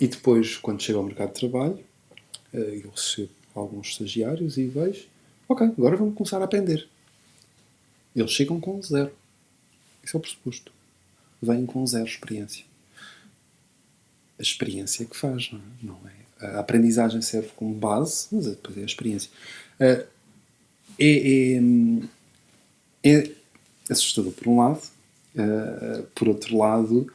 e depois, quando chego ao mercado de trabalho, uh, eu recebo alguns estagiários e vejo, ok, agora vamos começar a aprender. Eles chegam com zero. Isso é o pressuposto. Vêm com zero experiência. A experiência é que faz, não é? Não é? A aprendizagem serve como base, mas depois é a experiência. Uh, é, é, é, assustador por um lado, uh, por outro lado,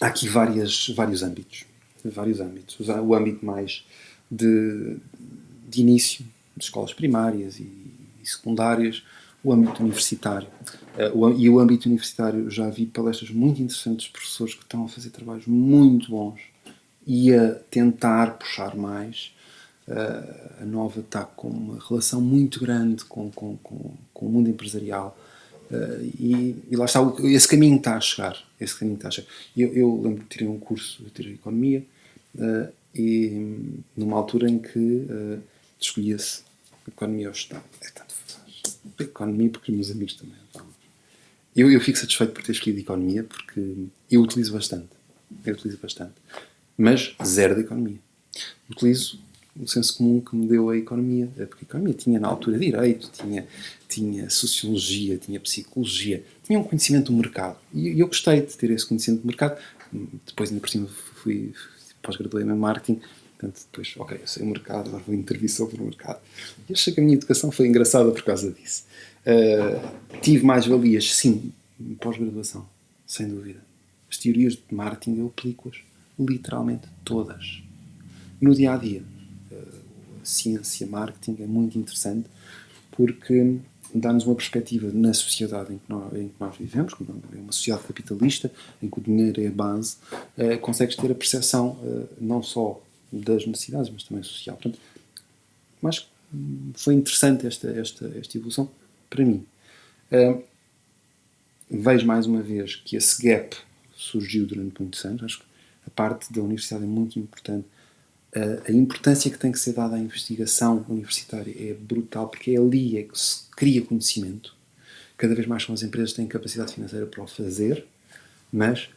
há aqui várias, vários âmbitos. Vários âmbitos. O âmbito mais de, de início, de escolas primárias e, e secundárias, o âmbito universitário. O, e o âmbito universitário já vi palestras muito interessantes de professores que estão a fazer trabalhos muito bons e a tentar puxar mais. Uh, a Nova está com uma relação muito grande com, com, com, com o mundo empresarial uh, e, e, lá está, esse caminho está a chegar. Esse caminho está a chegar. Eu, eu lembro que tirei um curso, tirei Economia, e numa altura em que escolhia-se Economia ou Gestão. É tanto economia porque meus amigos também. Eu, eu fico satisfeito por ter escolhido economia porque eu utilizo bastante. Eu utilizo bastante. Mas zero de economia. Utilizo o senso comum que me deu a economia. É porque a economia tinha na altura direito, tinha, tinha sociologia, tinha psicologia, tinha um conhecimento do mercado. E eu gostei de ter esse conhecimento do mercado. Depois, ainda por cima, fui pós-graduei em marketing Portanto, depois, ok, eu sei o mercado, agora vou intervir sobre o mercado. E achei que a minha educação foi engraçada por causa disso. Uh, tive mais valias, sim, pós-graduação, sem dúvida. As teorias de marketing eu aplico-as literalmente todas. No dia a dia. A ciência, marketing é muito interessante porque dá-nos uma perspectiva na sociedade em que, nós, em que nós vivemos, é uma sociedade capitalista, em que o dinheiro é a base, uh, consegues ter a percepção uh, não só das necessidades, mas também social. Portanto, mas foi interessante esta, esta, esta evolução para mim. Uh, vejo mais uma vez que esse gap surgiu durante muitos anos. Acho que a parte da universidade é muito importante. Uh, a importância que tem que ser dada à investigação universitária é brutal, porque é ali é que se cria conhecimento. Cada vez mais são as empresas que têm capacidade financeira para o fazer, mas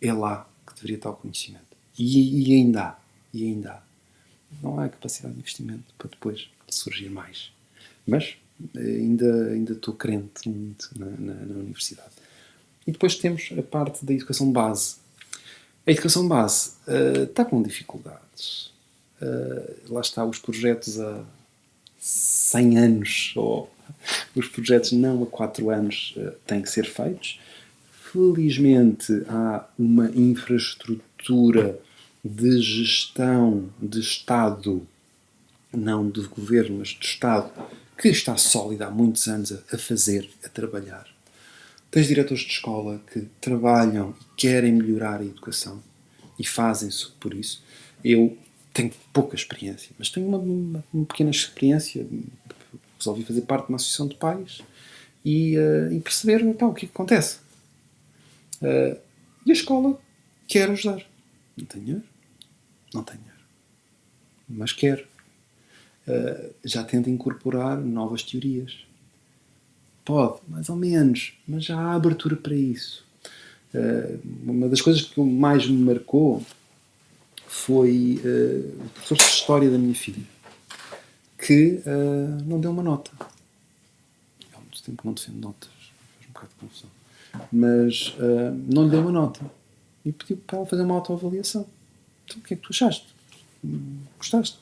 é lá que deveria estar o conhecimento. E, e ainda há. E ainda há. Não há capacidade de investimento para depois surgir mais. Mas eh, ainda, ainda estou crente muito na, na, na universidade. E depois temos a parte da educação base. A educação base uh, está com dificuldades. Uh, lá está, os projetos há 100 anos, ou os projetos não há 4 anos, uh, têm que ser feitos. Felizmente há uma infraestrutura de gestão de Estado, não de governo, mas de Estado, que está sólida há muitos anos a, a fazer, a trabalhar. Tens diretores de escola que trabalham e querem melhorar a educação e fazem-se por isso. Eu tenho pouca experiência, mas tenho uma, uma, uma, pequena experiência. Resolvi fazer parte de uma associação de pais e, uh, e perceber então, o que, é que acontece. Uh, e a escola quer ajudar. Não tem dinheiro, não tem dinheiro. Mas quer. Uh, já tenta incorporar novas teorias. Pode, mais ou menos, mas já há abertura para isso. Uh, uma das coisas que mais me marcou foi uh, o professor de História da minha filha, que não deu uma nota. Há muito tempo que não defendo notas, faz um bocado de confusão. Mas não lhe deu uma nota e pediu para ela fazer uma autoavaliação. Então, o que é que tu achaste? Gostaste?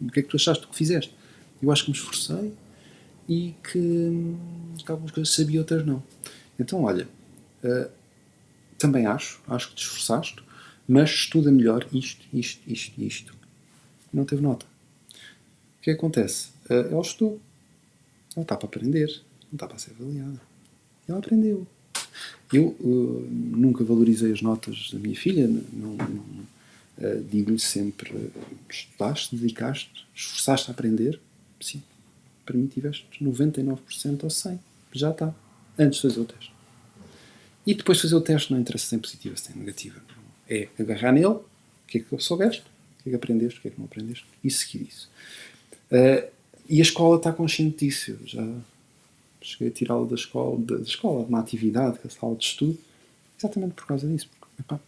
O que é que tu achaste do que fizeste? Eu acho que me esforcei e que, que algumas coisas sabia, outras não. Então, olha, uh, também acho, acho que te esforçaste, mas estuda melhor isto, isto, isto isto. Não teve nota. O que, é acontece? Uh, ela estudou. Ela está para aprender, não está para ser avaliada. Ela aprendeu. Eu uh, nunca valorizei as notas da minha filha, não, não, Uh, Digo-lhe sempre: estudaste, dedicaste, esforçaste a aprender? Sim. Para mim, tiveste 99% ou 100%. Já está. Antes de fazer o teste. E depois de fazer o teste, não interessa se tem positiva, se tem negativa. É agarrar nele, o que é que soubeste, o que é que aprendeste, o que é que não aprendeste, e seguir isso. Uh, e a escola está consciente disso. Eu já cheguei a tirá-lo da escola, da escola, de uma atividade, que é sala de estudo, exatamente por causa disso. Porque, epá,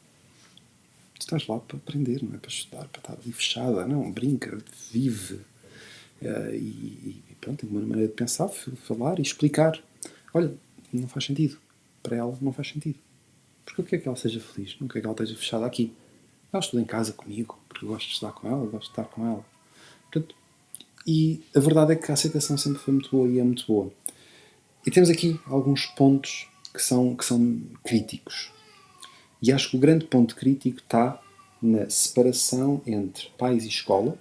estás lá para aprender, não é para estudar, para estar ali fechada. Não, brinca, vive. Uh, e, pronto, tem uma maneira de pensar, falar e explicar. Olha, não faz sentido. Para ela, não faz sentido. Porque eu quero que ela seja feliz, não quero que ela esteja fechada aqui. Ela estuda em casa comigo, porque eu gosto de estudar com ela, gosto de estar com ela. Portanto, e a verdade é que a aceitação sempre foi muito boa e é muito boa. E temos aqui alguns pontos que são, que são críticos. E acho que o grande ponto crítico está na separação entre pais e escola,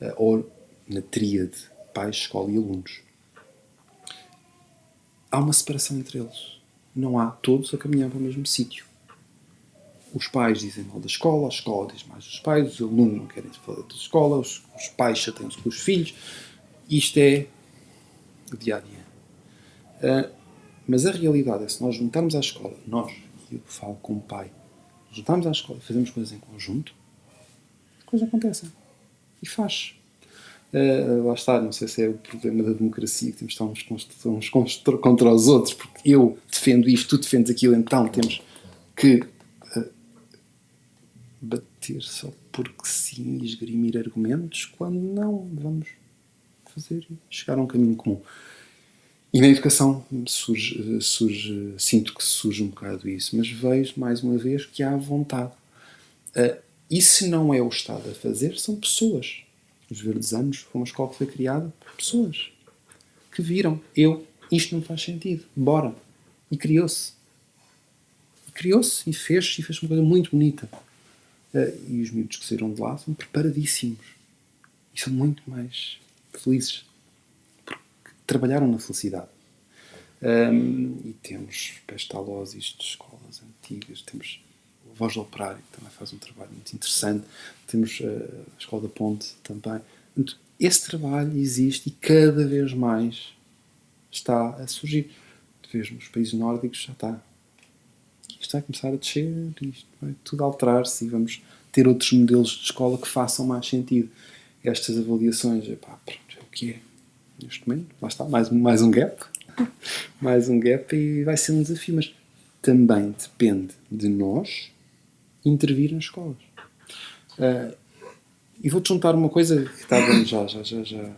eh, ou na tríade pais, escola e alunos. Há uma separação entre eles. Não há todos a caminhar para o mesmo sítio. Os pais dizem mal da escola, a escola diz mais dos pais, os alunos não querem falar da escola, os, os pais chateiam-se com os filhos. Isto é o dia a dia. Uh, mas a realidade é se nós juntarmos à escola, nós, eu falo como pai, juntarmos à escola e fazemos coisas em conjunto, as coisas acontecem. E faz. Uh, lá está, não sei se é o problema da democracia, que temos de estar uns, uns contra os outros, porque eu defendo isto, tu defendes aquilo, então temos que uh, bater só porque sim e esgrimir argumentos, quando não, vamos fazer chegar a um caminho comum. E na educação surge, surge, sinto que surge um bocado isso, mas vejo mais uma vez que há vontade. Uh, e se não é o Estado a fazer, são pessoas. Os Verdes Anos foi uma escola que foi criada por pessoas que viram, eu, isto não faz sentido, bora. E criou-se. Criou-se e fez, e fez uma coisa muito bonita. Uh, e os miúdos que saíram de lá são preparadíssimos. E são muito mais felizes trabalharam na felicidade. Um, e temos pestalozes de escolas antigas, temos Voz do Operário, que também faz um trabalho muito interessante, temos uh, a Escola da Ponte também. esse trabalho existe e cada vez mais está a surgir. Vês nos países nórdicos já está. Isto está a começar a descer, isto vai tudo alterar-se e vamos ter outros modelos de escola que façam mais sentido. Estas avaliações, epá, pronto, é o que é neste momento. Lá está, mais, mais um gap. mais um gap e vai ser um desafio. Mas também depende de nós intervir nas escolas. Uh, e vou-te juntar uma coisa que estava já, já, já, já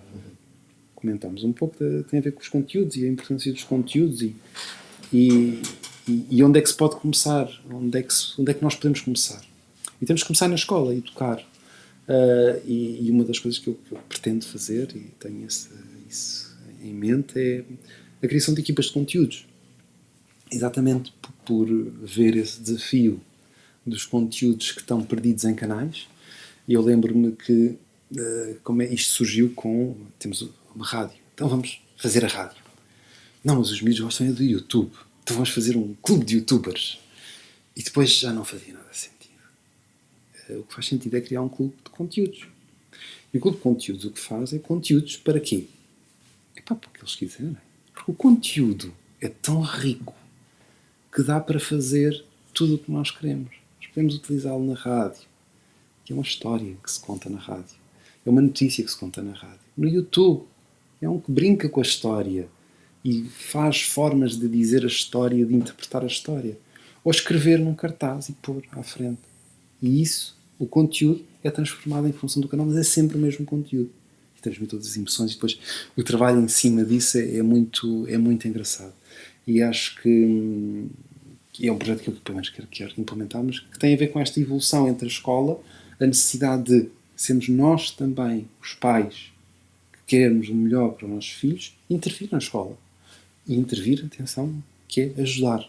comentamos um pouco, de, tem a ver com os conteúdos e a importância dos conteúdos e, e, e, onde é que se pode começar, onde é, que se, onde é que nós podemos começar. E temos que começar na escola, educar. Uh, e, e, uma das coisas que eu, que eu pretendo fazer, e tenho esse, isso em mente é a criação de equipas de conteúdos. Exatamente por ver esse desafio dos conteúdos que estão perdidos em canais. E eu lembro-me que uh, como é, isto surgiu com. Temos uma rádio. Então vamos fazer a rádio. Não, mas os mídias gostam é do YouTube. Então vamos fazer um clube de youtubers. E depois já não fazia nada sentido. Uh, o que faz sentido é criar um clube de conteúdos. E o clube de conteúdos o que faz é conteúdos para quê? Epá, porque eles quiserem. Porque o conteúdo é tão rico que dá para fazer tudo o que nós queremos. Podemos utilizá-lo na rádio, é uma história que se conta na rádio. É uma notícia que se conta na rádio. No YouTube, é um que brinca com a história e faz formas de dizer a história, de interpretar a história. Ou escrever num cartaz e pôr à frente. E isso, o conteúdo, é transformado em função do canal, mas é sempre o mesmo conteúdo e transmite todas as emoções e depois o trabalho em cima disso é, é muito, é muito engraçado. E acho que, que é um projeto que eu pelo menos quero, quero implementar, mas que tem a ver com esta evolução entre a escola, a necessidade de sermos nós também, os pais, que queremos o melhor para os nossos filhos, intervir na escola. E intervir, atenção, que é ajudar